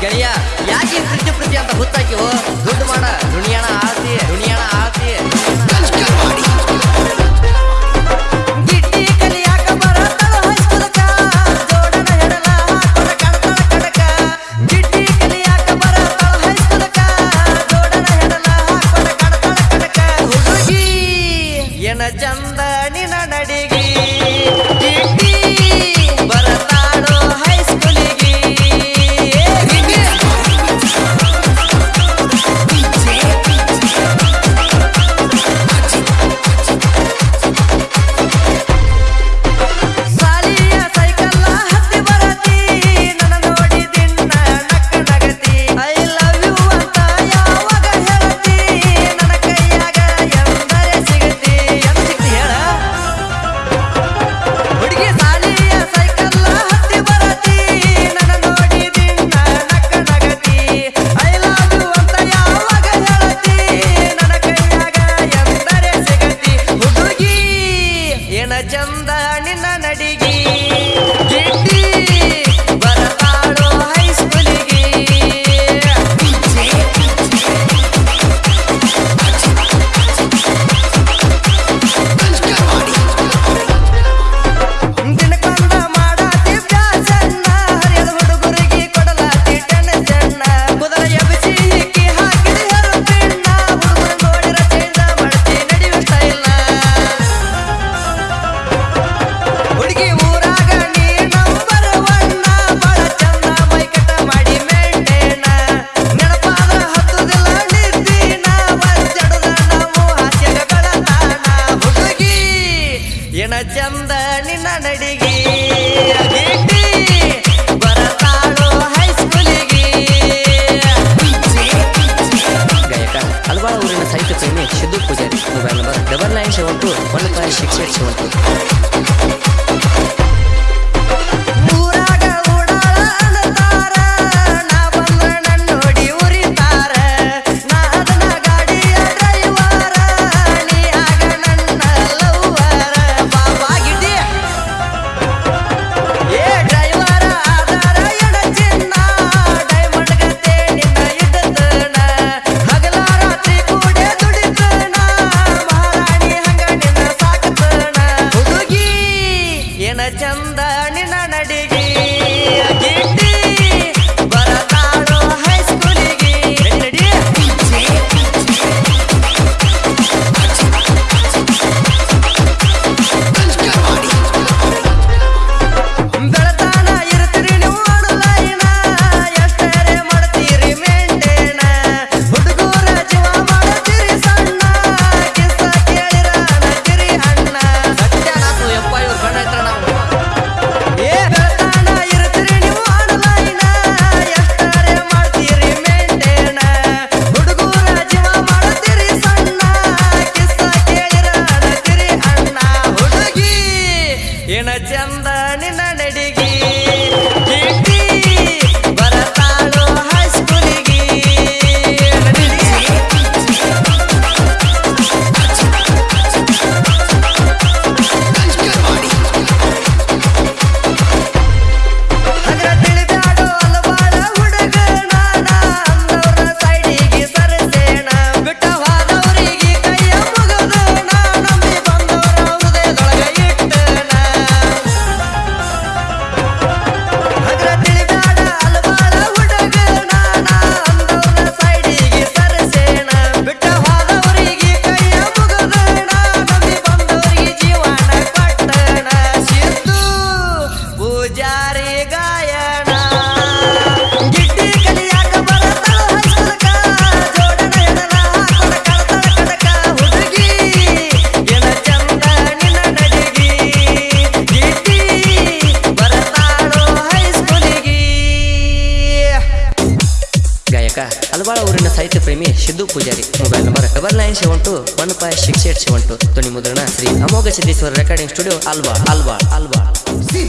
ಗೆಳೆಯ ಯಾಕೆ ಪ್ರತಿ ಪ್ರತಿ ಅಂತ ಗೊತ್ತಾಕಿವು ದುಡ್ಡು ಮಾಡ ದುನಿಯಾಣ ಆಸಿ ದುನಿಯಾ ನಿನ್ನ ನಡಿಗೆ ಚಂದ ನಿನ್ನ ನಡಿಗೆ ಬರತಾಳು ಹೈಸ್ಕೂಲಿಗೆ ಗಾಯಕ ಹಲವಾರು ಸಾಹಿತ್ಯ ಪ್ರೇಮಿ Siddu Pujari. Mobile number double nine seven two one five six eight seven two ಸಾಹಿತ್ಯ ಪ್ರೇಮಿ, Siddu Pujari. Mobile number double nine seven two one five six eight seven two ಧ್ವನಿ ಮುದ್ರಣ ಶ್ರೀ ಅಮೋಘ ಸಿದ್ದೇಶ್ವರ ರೆಕಾರ್ಡಿಂಗ್ ಸ್ಟುಡಿಯೋ ಅಲ್ವಾ ಅಲ್ವಾ ಅಲ್ವಾ.